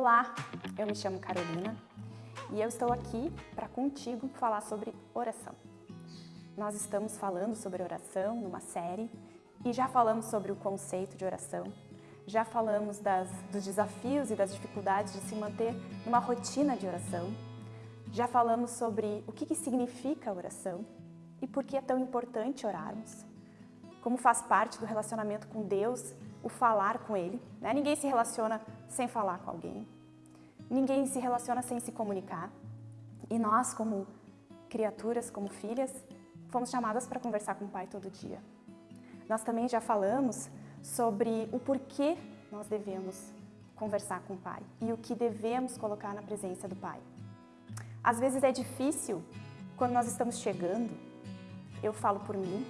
Olá, eu me chamo Carolina e eu estou aqui para contigo falar sobre oração. Nós estamos falando sobre oração numa série e já falamos sobre o conceito de oração, já falamos das, dos desafios e das dificuldades de se manter numa rotina de oração, já falamos sobre o que, que significa oração e por que é tão importante orarmos, como faz parte do relacionamento com Deus o falar com Ele. Né? Ninguém se relaciona sem falar com alguém. Ninguém se relaciona sem se comunicar. E nós, como criaturas, como filhas, fomos chamadas para conversar com o Pai todo dia. Nós também já falamos sobre o porquê nós devemos conversar com o Pai e o que devemos colocar na presença do Pai. Às vezes é difícil quando nós estamos chegando, eu falo por mim,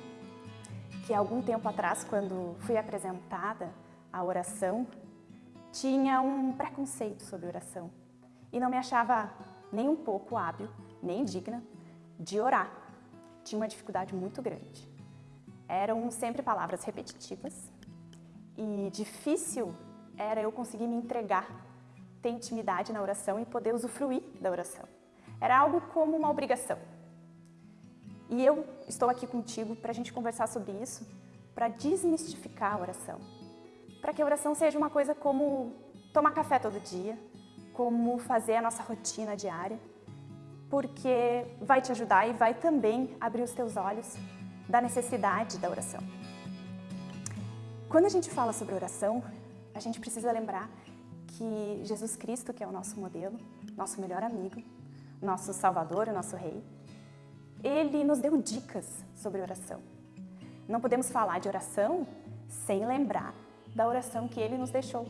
que algum tempo atrás, quando fui apresentada a oração, tinha um preconceito sobre oração e não me achava nem um pouco hábil, nem digna de orar. Tinha uma dificuldade muito grande. Eram sempre palavras repetitivas e difícil era eu conseguir me entregar, ter intimidade na oração e poder usufruir da oração. Era algo como uma obrigação. E eu estou aqui contigo para a gente conversar sobre isso, para desmistificar a oração. Para que a oração seja uma coisa como tomar café todo dia, como fazer a nossa rotina diária, porque vai te ajudar e vai também abrir os teus olhos da necessidade da oração. Quando a gente fala sobre oração, a gente precisa lembrar que Jesus Cristo, que é o nosso modelo, nosso melhor amigo, nosso Salvador, o nosso Rei, ele nos deu dicas sobre oração. Não podemos falar de oração sem lembrar da oração que ele nos deixou,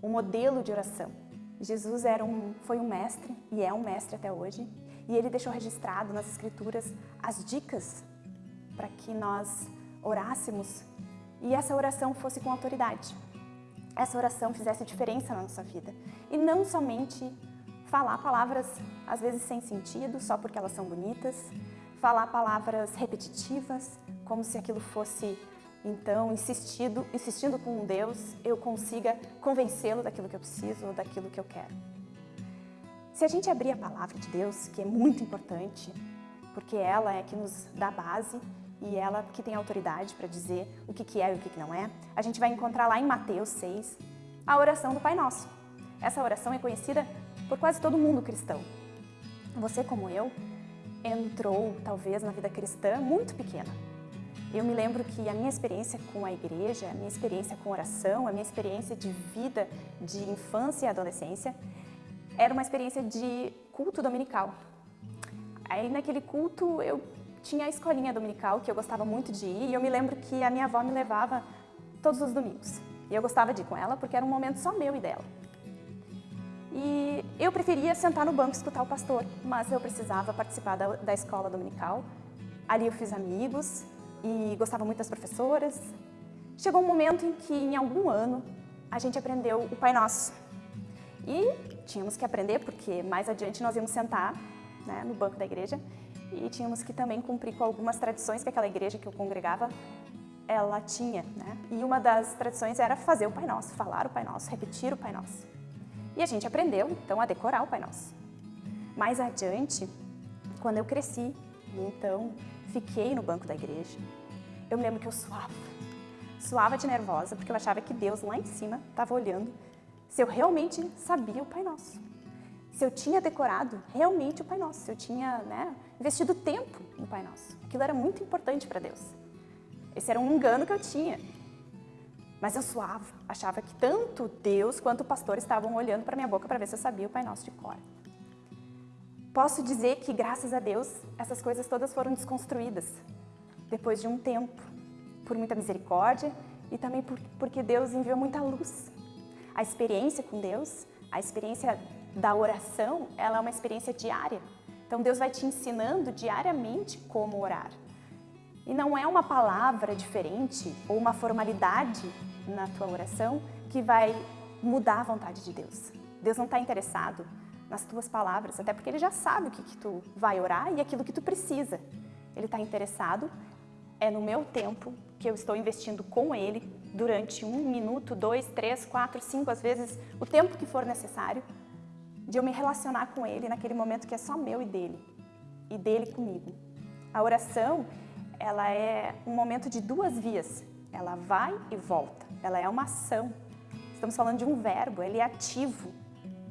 o modelo de oração. Jesus era um, foi um mestre e é um mestre até hoje, e ele deixou registrado nas escrituras as dicas para que nós orássemos e essa oração fosse com autoridade. Essa oração fizesse diferença na nossa vida. E não somente falar palavras, às vezes sem sentido, só porque elas são bonitas, falar palavras repetitivas, como se aquilo fosse, então, insistindo, insistindo com Deus, eu consiga convencê-lo daquilo que eu preciso ou daquilo que eu quero. Se a gente abrir a palavra de Deus, que é muito importante, porque ela é que nos dá base e ela que tem autoridade para dizer o que, que é e o que, que não é, a gente vai encontrar lá em Mateus 6 a oração do Pai Nosso. Essa oração é conhecida por quase todo mundo cristão. Você, como eu, entrou, talvez, na vida cristã muito pequena. Eu me lembro que a minha experiência com a igreja, a minha experiência com oração, a minha experiência de vida, de infância e adolescência, era uma experiência de culto dominical. Aí naquele culto eu tinha a escolinha dominical que eu gostava muito de ir e eu me lembro que a minha avó me levava todos os domingos. E eu gostava de ir com ela porque era um momento só meu e dela. E eu preferia sentar no banco e escutar o pastor, mas eu precisava participar da, da escola dominical. Ali eu fiz amigos e gostava muito das professoras. Chegou um momento em que, em algum ano, a gente aprendeu o Pai Nosso. E tínhamos que aprender porque mais adiante nós íamos sentar né, no banco da igreja e tínhamos que também cumprir com algumas tradições que aquela igreja que eu congregava ela tinha. Né? E uma das tradições era fazer o Pai Nosso, falar o Pai Nosso, repetir o Pai Nosso. E a gente aprendeu, então, a decorar o Pai Nosso. Mais adiante, quando eu cresci, então fiquei no banco da igreja, eu me lembro que eu suava. Suava de nervosa, porque eu achava que Deus lá em cima estava olhando se eu realmente sabia o Pai Nosso. Se eu tinha decorado realmente o Pai Nosso, se eu tinha né, investido tempo no Pai Nosso. Aquilo era muito importante para Deus. Esse era um engano que eu tinha. Mas eu suava, achava que tanto Deus quanto o pastor estavam olhando para minha boca para ver se eu sabia o Pai Nosso de cor. Posso dizer que, graças a Deus, essas coisas todas foram desconstruídas depois de um tempo, por muita misericórdia e também por, porque Deus enviou muita luz. A experiência com Deus, a experiência da oração, ela é uma experiência diária. Então Deus vai te ensinando diariamente como orar. E não é uma palavra diferente ou uma formalidade na tua oração que vai mudar a vontade de Deus. Deus não está interessado nas tuas palavras, até porque Ele já sabe o que, que tu vai orar e aquilo que tu precisa. Ele está interessado é no meu tempo que eu estou investindo com Ele durante um minuto, dois, três, quatro, cinco, às vezes o tempo que for necessário de eu me relacionar com Ele naquele momento que é só meu e dele, e dele comigo. A oração, ela é um momento de duas vias, ela vai e volta, ela é uma ação. Estamos falando de um verbo, ele é ativo.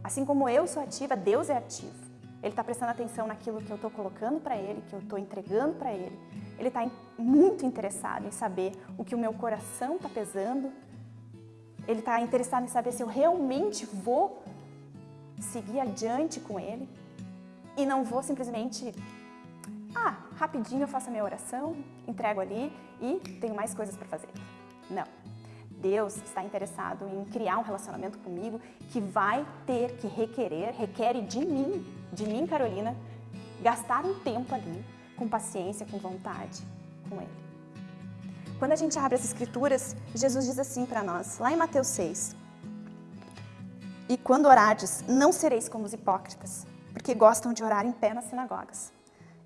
Assim como eu sou ativa, Deus é ativo. Ele está prestando atenção naquilo que eu estou colocando para Ele, que eu estou entregando para Ele. Ele está muito interessado em saber o que o meu coração está pesando. Ele está interessado em saber se eu realmente vou seguir adiante com Ele e não vou simplesmente, ah, rapidinho eu faço a minha oração, entrego ali e tenho mais coisas para fazer. Não. Deus está interessado em criar um relacionamento comigo que vai ter que requerer, requer de mim, de mim, Carolina, gastar um tempo ali, com paciência, com vontade, com Ele. Quando a gente abre as Escrituras, Jesus diz assim para nós, lá em Mateus 6, E quando orardes, não sereis como os hipócritas, porque gostam de orar em pé nas sinagogas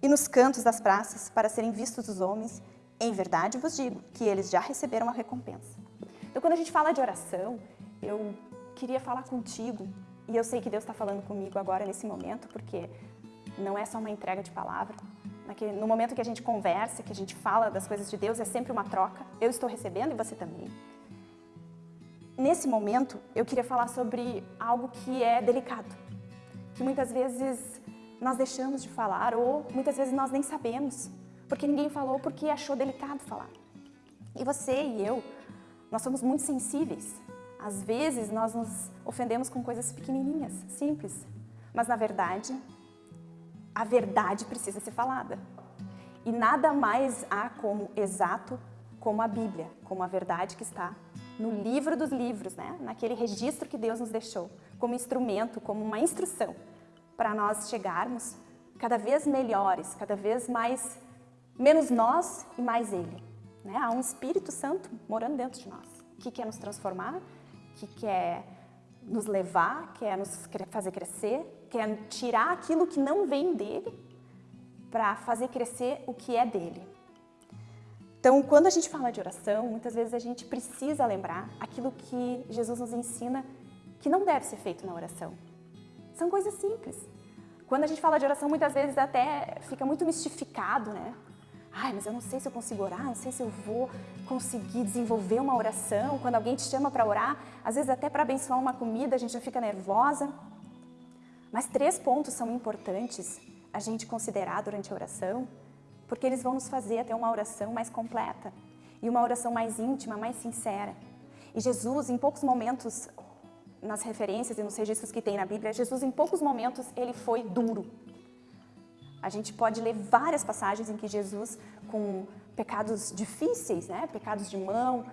e nos cantos das praças para serem vistos dos homens. Em verdade vos digo que eles já receberam a recompensa. Então, quando a gente fala de oração, eu queria falar contigo, e eu sei que Deus está falando comigo agora, nesse momento, porque não é só uma entrega de palavra. No momento que a gente conversa, que a gente fala das coisas de Deus, é sempre uma troca. Eu estou recebendo e você também. Nesse momento, eu queria falar sobre algo que é delicado, que muitas vezes nós deixamos de falar ou muitas vezes nós nem sabemos, porque ninguém falou porque achou delicado falar. E você e eu, nós somos muito sensíveis. Às vezes nós nos ofendemos com coisas pequenininhas, simples. Mas na verdade, a verdade precisa ser falada. E nada mais há como exato como a Bíblia, como a verdade que está no livro dos livros, né? naquele registro que Deus nos deixou, como instrumento, como uma instrução para nós chegarmos cada vez melhores, cada vez mais, menos nós e mais Ele. Né? Há um Espírito Santo morando dentro de nós, que quer nos transformar, que quer nos levar, quer nos fazer crescer, quer tirar aquilo que não vem dele para fazer crescer o que é dele. Então, quando a gente fala de oração, muitas vezes a gente precisa lembrar aquilo que Jesus nos ensina que não deve ser feito na oração. São coisas simples. Quando a gente fala de oração, muitas vezes até fica muito mistificado, né? Ai, mas eu não sei se eu consigo orar, não sei se eu vou conseguir desenvolver uma oração. Quando alguém te chama para orar, às vezes até para abençoar uma comida, a gente já fica nervosa. Mas três pontos são importantes a gente considerar durante a oração, porque eles vão nos fazer até uma oração mais completa e uma oração mais íntima, mais sincera. E Jesus, em poucos momentos, nas referências e nos registros que tem na Bíblia, Jesus, em poucos momentos, ele foi duro. A gente pode ler várias passagens em que Jesus, com pecados difíceis, né, pecados de mão,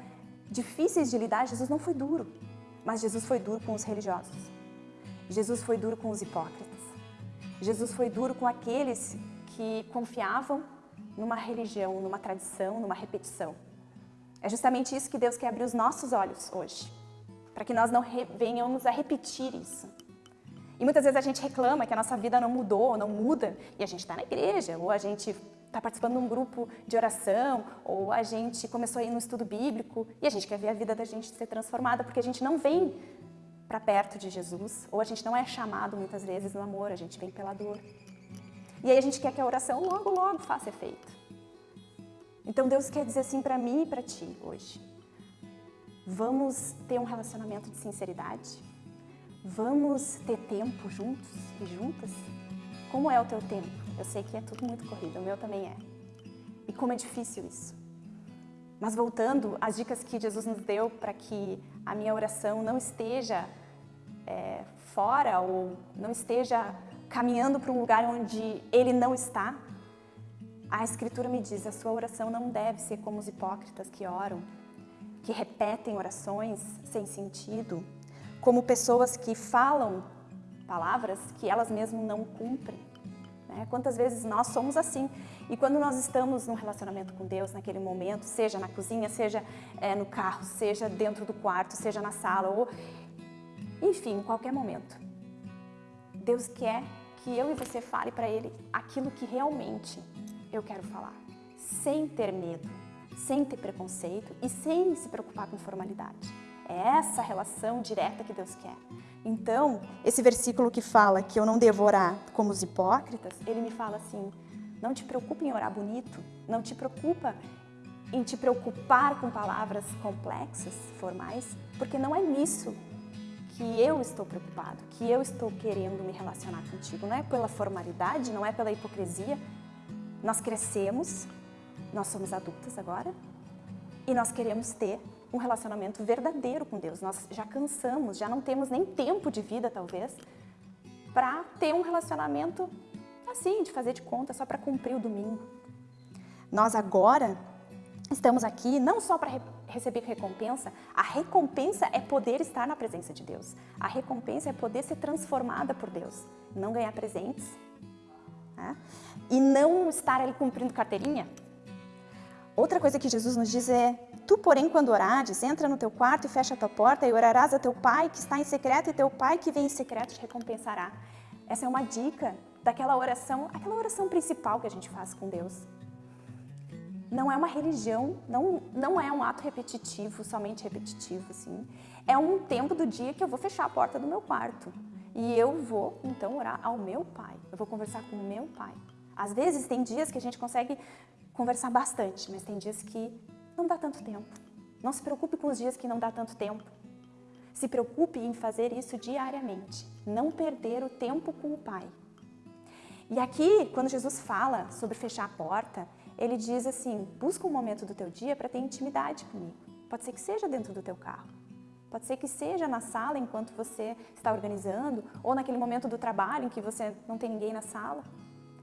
difíceis de lidar, Jesus não foi duro. Mas Jesus foi duro com os religiosos. Jesus foi duro com os hipócritas. Jesus foi duro com aqueles que confiavam numa religião, numa tradição, numa repetição. É justamente isso que Deus quer abrir os nossos olhos hoje, para que nós não venhamos a repetir isso. E muitas vezes a gente reclama que a nossa vida não mudou, não muda, e a gente está na igreja, ou a gente está participando de um grupo de oração, ou a gente começou a ir no estudo bíblico, e a gente quer ver a vida da gente ser transformada, porque a gente não vem para perto de Jesus, ou a gente não é chamado muitas vezes no amor, a gente vem pela dor. E aí a gente quer que a oração logo, logo faça efeito. Então Deus quer dizer assim para mim e para ti hoje. Vamos ter um relacionamento de sinceridade, Vamos ter tempo juntos e juntas? Como é o teu tempo? Eu sei que é tudo muito corrido, o meu também é. E como é difícil isso. Mas voltando às dicas que Jesus nos deu para que a minha oração não esteja é, fora ou não esteja caminhando para um lugar onde Ele não está, a Escritura me diz, a sua oração não deve ser como os hipócritas que oram, que repetem orações sem sentido, como pessoas que falam palavras que elas mesmas não cumprem. Né? Quantas vezes nós somos assim? E quando nós estamos num relacionamento com Deus, naquele momento, seja na cozinha, seja é, no carro, seja dentro do quarto, seja na sala, ou enfim, em qualquer momento, Deus quer que eu e você fale para Ele aquilo que realmente eu quero falar, sem ter medo, sem ter preconceito e sem se preocupar com formalidade. É essa relação direta que Deus quer. Então, esse versículo que fala que eu não devo orar como os hipócritas, ele me fala assim, não te preocupe em orar bonito, não te preocupa em te preocupar com palavras complexas, formais, porque não é nisso que eu estou preocupado, que eu estou querendo me relacionar contigo. Não é pela formalidade, não é pela hipocrisia. Nós crescemos, nós somos adultas agora, e nós queremos ter um relacionamento verdadeiro com Deus. Nós já cansamos, já não temos nem tempo de vida, talvez, para ter um relacionamento assim, de fazer de conta, só para cumprir o domingo. Nós agora estamos aqui não só para re receber recompensa, a recompensa é poder estar na presença de Deus. A recompensa é poder ser transformada por Deus, não ganhar presentes. Né? E não estar ali cumprindo carteirinha. Outra coisa que Jesus nos diz é, tu porém quando orares, entra no teu quarto e fecha a tua porta e orarás a teu pai que está em secreto e teu pai que vem em secreto te recompensará. Essa é uma dica daquela oração, aquela oração principal que a gente faz com Deus não é uma religião, não, não é um ato repetitivo, somente repetitivo, assim. É um tempo do dia que eu vou fechar a porta do meu quarto. E eu vou, então, orar ao meu pai. Eu vou conversar com o meu pai. Às vezes, tem dias que a gente consegue conversar bastante, mas tem dias que não dá tanto tempo. Não se preocupe com os dias que não dá tanto tempo. Se preocupe em fazer isso diariamente. Não perder o tempo com o pai. E aqui, quando Jesus fala sobre fechar a porta, ele diz assim, busca um momento do teu dia para ter intimidade comigo. Pode ser que seja dentro do teu carro. Pode ser que seja na sala enquanto você está organizando, ou naquele momento do trabalho em que você não tem ninguém na sala.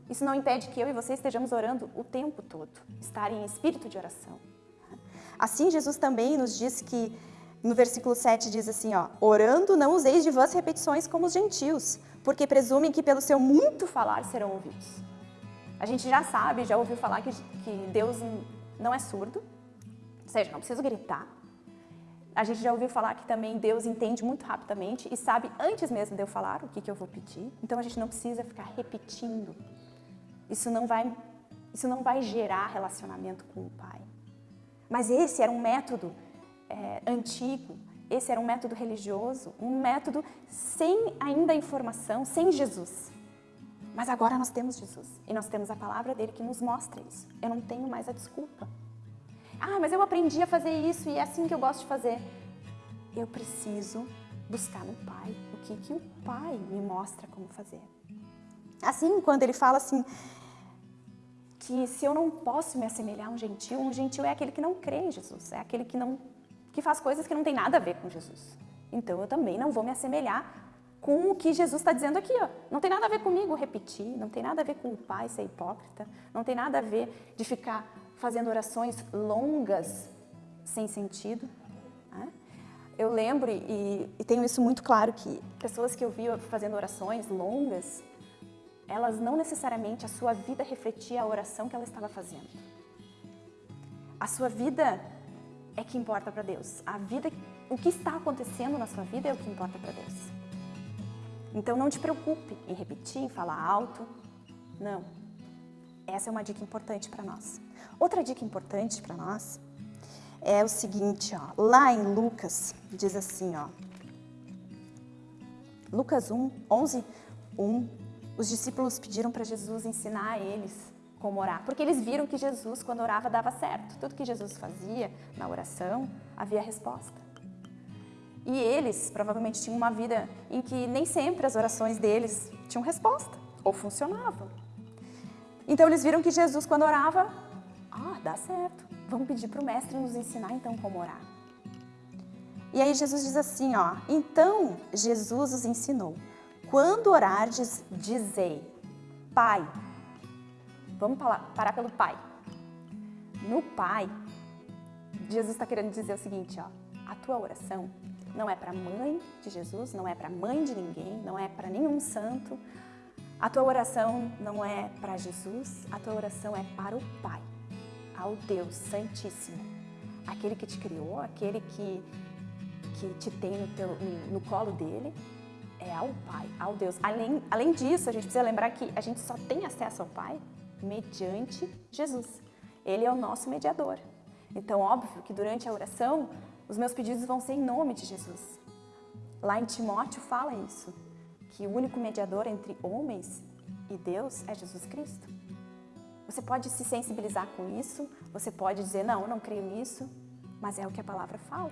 Isso não impede que eu e você estejamos orando o tempo todo, estar em espírito de oração. Assim, Jesus também nos diz que, no versículo 7 diz assim, ó, orando não useis de vãs repetições como os gentios, porque presumem que pelo seu muito falar serão ouvidos. A gente já sabe, já ouviu falar que, que Deus não é surdo, ou seja, não preciso gritar. A gente já ouviu falar que também Deus entende muito rapidamente e sabe antes mesmo de eu falar o que, que eu vou pedir. Então a gente não precisa ficar repetindo. Isso não vai, isso não vai gerar relacionamento com o Pai. Mas esse era um método é, antigo, esse era um método religioso, um método sem ainda informação, sem Jesus. Mas agora nós temos Jesus e nós temos a palavra dele que nos mostra isso. Eu não tenho mais a desculpa. Ah, mas eu aprendi a fazer isso e é assim que eu gosto de fazer. Eu preciso buscar no Pai o que, que o Pai me mostra como fazer. Assim, quando ele fala assim, que se eu não posso me assemelhar a um gentil, um gentil é aquele que não crê em Jesus, é aquele que, não, que faz coisas que não tem nada a ver com Jesus. Então eu também não vou me assemelhar com o que Jesus está dizendo aqui. Ó. Não tem nada a ver comigo repetir, não tem nada a ver com o pai ser hipócrita, não tem nada a ver de ficar fazendo orações longas sem sentido. Né? Eu lembro, e, e, tenho isso muito claro, que pessoas que eu vi fazendo orações longas, elas não necessariamente, a sua vida refletia a oração que ela estava fazendo. A sua vida é que importa para Deus. A vida, o que está acontecendo na sua vida é o que importa para Deus. Então não te preocupe em repetir, em falar alto. Não. Essa é uma dica importante para nós. Outra dica importante para nós é o seguinte, ó, lá em Lucas, diz assim, ó, Lucas 1, 11, 1, os discípulos pediram para Jesus ensinar a eles como orar, porque eles viram que Jesus, quando orava, dava certo. Tudo que Jesus fazia na oração, havia resposta. E eles provavelmente tinham uma vida em que nem sempre as orações deles tinham resposta ou funcionavam. Então eles viram que Jesus, quando orava, ah, dá certo. Vamos pedir para o mestre nos ensinar então como orar. E aí Jesus diz assim, ó, então Jesus os ensinou, quando orardes, dizei, Pai, vamos parar pelo Pai. No Pai, Jesus está querendo dizer o seguinte, ó, a tua oração não é para a mãe de Jesus, não é para a mãe de ninguém, não é para nenhum santo. A tua oração não é para Jesus, a tua oração é para o Pai, ao Deus Santíssimo, aquele que te criou, aquele que, que te tem no, teu, no, no colo dele, é ao Pai, ao Deus. Além, além disso, a gente precisa lembrar que a gente só tem acesso ao Pai mediante Jesus. Ele é o nosso mediador. Então, óbvio que durante a oração, Os meus pedidos vão ser em nome de Jesus. Lá em Timóteo fala isso, que o único mediador entre homens e Deus é Jesus Cristo. Você pode se sensibilizar com isso, você pode dizer, não, eu não creio nisso, mas é o que a palavra fala.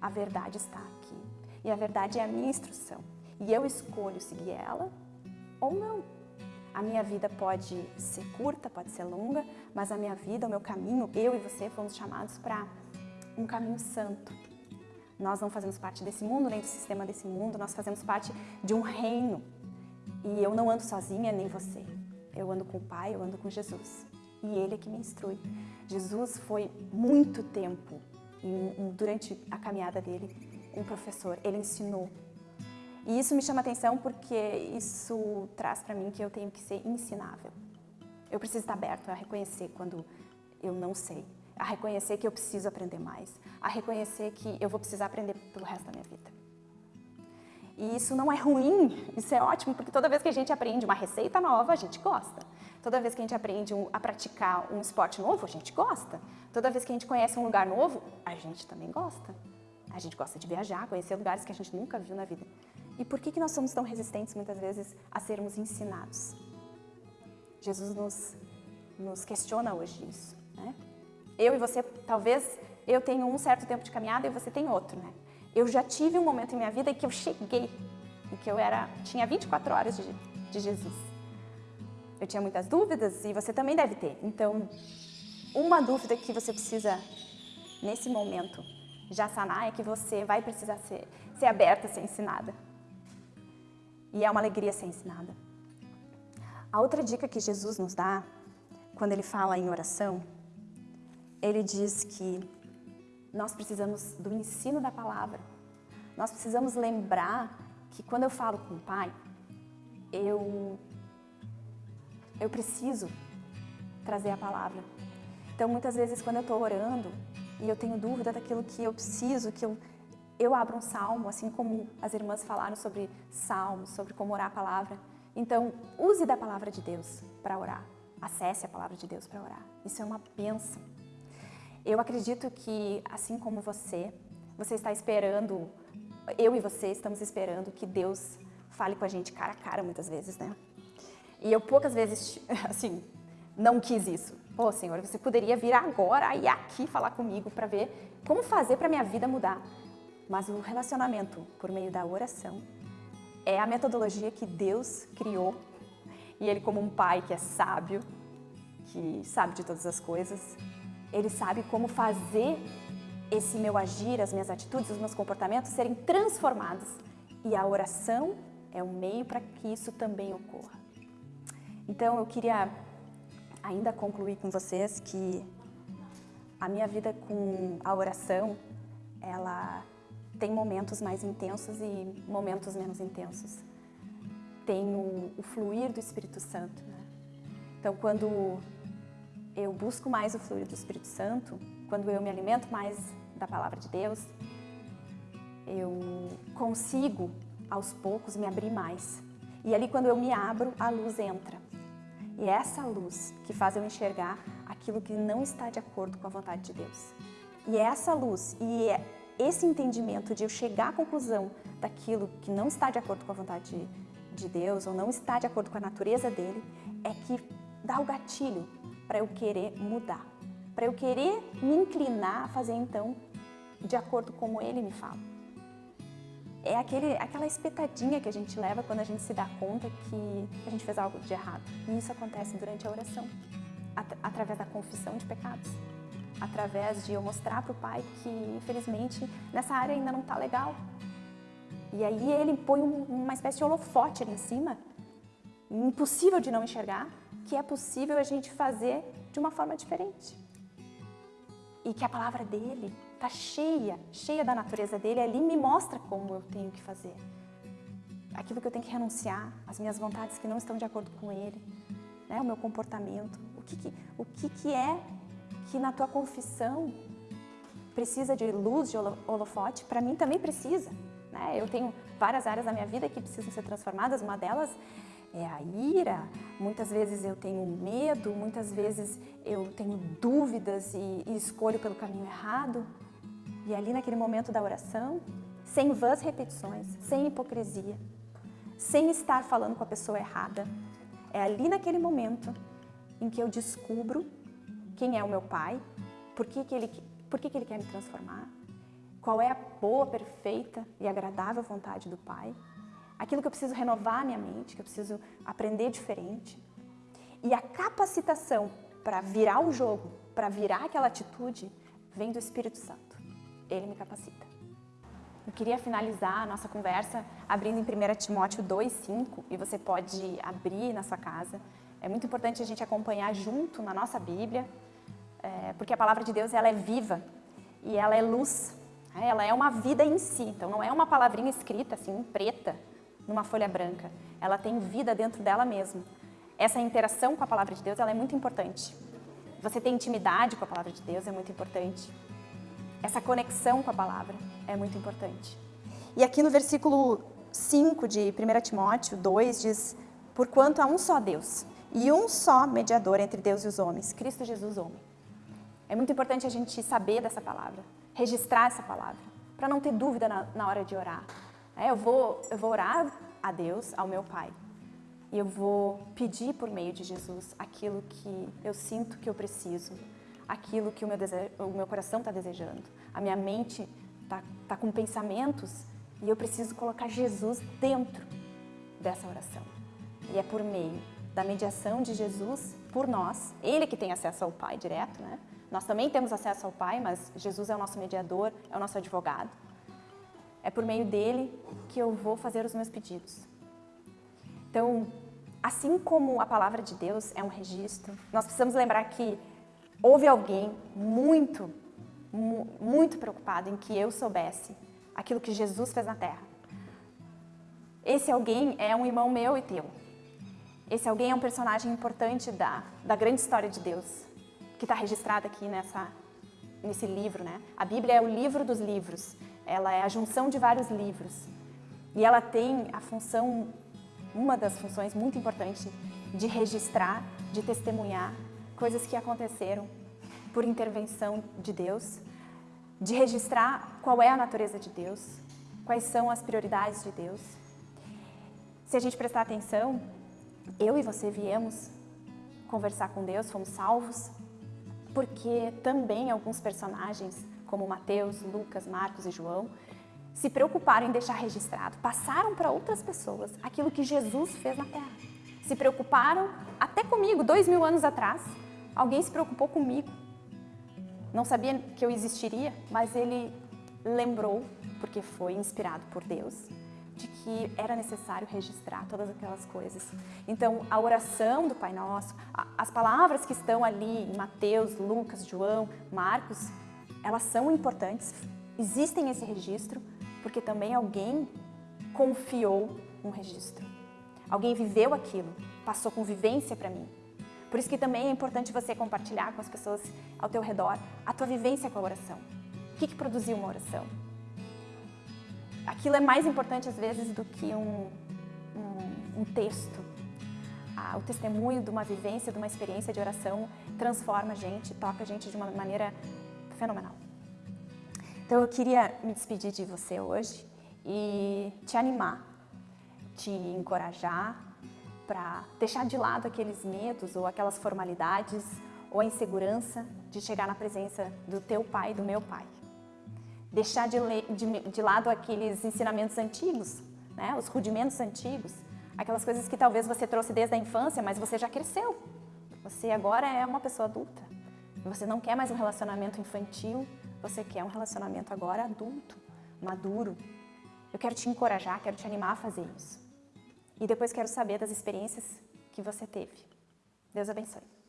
A verdade está aqui. E a verdade é a minha instrução. E eu escolho seguir ela ou não. A minha vida pode ser curta, pode ser longa, mas a minha vida, o meu caminho, eu e você fomos chamados para um caminho santo. Nós não fazemos parte desse mundo, nem do sistema desse mundo, nós fazemos parte de um reino. E eu não ando sozinha, nem você. Eu ando com o Pai, eu ando com Jesus. E Ele é que me instrui. Jesus foi muito tempo, durante a caminhada dele, um professor. Ele ensinou. E isso me chama atenção porque isso traz para mim que eu tenho que ser ensinável. Eu preciso estar aberto a reconhecer quando eu não sei, a reconhecer que eu preciso aprender mais, a reconhecer que eu vou precisar aprender pelo resto da minha vida. E isso não é ruim, isso é ótimo, porque toda vez que a gente aprende uma receita nova, a gente gosta. Toda vez que a gente aprende um, a praticar um esporte novo, a gente gosta. Toda vez que a gente conhece um lugar novo, a gente também gosta. A gente gosta de viajar, conhecer lugares que a gente nunca viu na vida. E por que, que nós somos tão resistentes, muitas vezes, a sermos ensinados? Jesus nos, nos questiona hoje isso. Né? Eu e você, talvez, eu tenho um certo tempo de caminhada e você tem outro, né? Eu já tive um momento em minha vida em que eu cheguei, em que eu era, tinha 24 horas de, de Jesus. Eu tinha muitas dúvidas e você também deve ter. Então, uma dúvida que você precisa, nesse momento, já sanar é que você vai precisar ser, ser aberta ser ensinada. E é uma alegria ser ensinada. A outra dica que Jesus nos dá, quando ele fala em oração, ele diz que nós precisamos do ensino da palavra. Nós precisamos lembrar que quando eu falo com o Pai, eu, eu preciso trazer a palavra. Então, muitas vezes, quando eu estou orando e eu tenho dúvida daquilo que eu preciso, que eu, eu abro um salmo, assim como as irmãs falaram sobre salmos, sobre como orar a palavra. Então, use da palavra de Deus para orar. Acesse a palavra de Deus para orar. Isso é uma bênção. Eu acredito que, assim como você, você está esperando, eu e você estamos esperando que Deus fale com a gente cara a cara muitas vezes, né? E eu poucas vezes, assim, não quis isso. Pô, Senhor, você poderia vir agora e aqui falar comigo para ver como fazer para minha vida mudar. Mas o relacionamento por meio da oração é a metodologia que Deus criou. E Ele, como um pai que é sábio, que sabe de todas as coisas, ele sabe como fazer esse meu agir, as minhas atitudes, os meus comportamentos serem transformados. E a oração é um meio para que isso também ocorra. Então eu queria ainda concluir com vocês que a minha vida com a oração, ela tem momentos mais intensos e momentos menos intensos. Tem o, o fluir do Espírito Santo. Né? Então quando eu busco mais o fluir do Espírito Santo, quando eu me alimento mais da palavra de Deus, eu consigo aos poucos me abrir mais. E ali quando eu me abro, a luz entra. E é essa luz que faz eu enxergar aquilo que não está de acordo com a vontade de Deus. E é essa luz e é esse entendimento de eu chegar à conclusão daquilo que não está de acordo com a vontade de Deus ou não está de acordo com a natureza dele, é que dá o gatilho para eu querer mudar, para eu querer me inclinar a fazer então de acordo com como ele me fala. É aquele, aquela espetadinha que a gente leva quando a gente se dá conta que a gente fez algo de errado. E isso acontece durante a oração, at através da confissão de pecados, através de eu mostrar para o Pai que, infelizmente, nessa área ainda não está legal. E aí ele põe um, uma espécie de holofote ali em cima, impossível de não enxergar, que é possível a gente fazer de uma forma diferente. E que a palavra dele está cheia, cheia da natureza dele, ali me mostra como eu tenho que fazer. Aquilo que eu tenho que renunciar, as minhas vontades que não estão de acordo com ele, né? o meu comportamento. O que, que, o que, que é que na tua confissão precisa de luz, de holofote? Para mim também precisa. Né? Eu tenho várias áreas da minha vida que precisam ser transformadas, uma delas é a ira, muitas vezes eu tenho medo, muitas vezes eu tenho dúvidas e, e escolho pelo caminho errado. E ali naquele momento da oração, sem vãs repetições, sem hipocrisia, sem estar falando com a pessoa errada, é ali naquele momento em que eu descubro quem é o meu pai, por que, que, ele, por que, que ele quer me transformar, qual é a boa, perfeita e agradável vontade do pai, aquilo que eu preciso renovar a minha mente, que eu preciso aprender diferente. E a capacitação para virar o jogo, para virar aquela atitude, vem do Espírito Santo. Ele me capacita. Eu queria finalizar a nossa conversa abrindo em 1 Timóteo 2,5 e você pode abrir na sua casa. É muito importante a gente acompanhar junto na nossa Bíblia, é, porque a palavra de Deus ela é viva e ela é luz, né? ela é uma vida em si. Então não é uma palavrinha escrita assim, preta, numa folha branca. Ela tem vida dentro dela mesma. Essa interação com a palavra de Deus ela é muito importante. Você ter intimidade com a palavra de Deus é muito importante. Essa conexão com a palavra é muito importante. E aqui no versículo 5 de 1 Timóteo 2 diz, Porquanto há um só Deus e um só mediador entre Deus e os homens, Cristo Jesus homem. É muito importante a gente saber dessa palavra, registrar essa palavra, para não ter dúvida na, na hora de orar. É, eu, vou, eu vou orar a Deus, ao meu Pai, e eu vou pedir por meio de Jesus aquilo que eu sinto que eu preciso, aquilo que o meu, o meu coração está desejando. A minha mente está tá com pensamentos e eu preciso colocar Jesus dentro dessa oração. E é por meio da mediação de Jesus por nós, Ele que tem acesso ao Pai direto, né? Nós também temos acesso ao Pai, mas Jesus é o nosso mediador, é o nosso advogado. É por meio dele que eu vou fazer os meus pedidos. Então, assim como a palavra de Deus é um registro, nós precisamos lembrar que houve alguém muito, muito preocupado em que eu soubesse aquilo que Jesus fez na terra. Esse alguém é um irmão meu e teu. Esse alguém é um personagem importante da, da grande história de Deus, que está registrada aqui nessa, nesse livro. Né? A Bíblia é o livro dos livros, ela é a junção de vários livros. E ela tem a função, uma das funções muito importantes, de registrar, de testemunhar coisas que aconteceram por intervenção de Deus, de registrar qual é a natureza de Deus, quais são as prioridades de Deus. Se a gente prestar atenção, eu e você viemos conversar com Deus, fomos salvos, porque também alguns personagens, como Mateus, Lucas, Marcos e João, se preocuparam em deixar registrado, passaram para outras pessoas aquilo que Jesus fez na terra. Se preocuparam, até comigo, dois mil anos atrás, Alguém se preocupou comigo. Não sabia que eu existiria, mas ele lembrou, porque foi inspirado por Deus, de que era necessário registrar todas aquelas coisas. Então, a oração do Pai Nosso, as palavras que estão ali em Mateus, Lucas, João, Marcos, elas são importantes, existem esse registro, porque também alguém confiou um registro. Alguém viveu aquilo, passou convivência para mim. Por isso que também é importante você compartilhar com as pessoas ao teu redor a tua vivência com a oração. O que, que produziu uma oração? Aquilo é mais importante às vezes do que um, um, um texto. Ah, o testemunho de uma vivência, de uma experiência de oração transforma a gente, toca a gente de uma maneira fenomenal. Então eu queria me despedir de você hoje e te animar, te encorajar para deixar de lado aqueles medos ou aquelas formalidades ou a insegurança de chegar na presença do teu pai e do meu pai. Deixar de, de, de lado aqueles ensinamentos antigos, né? os rudimentos antigos, aquelas coisas que talvez você trouxe desde a infância, mas você já cresceu. Você agora é uma pessoa adulta. Você não quer mais um relacionamento infantil, você quer um relacionamento agora adulto, maduro. Eu quero te encorajar, quero te animar a fazer isso. E depois quero saber das experiências que você teve. Deus abençoe.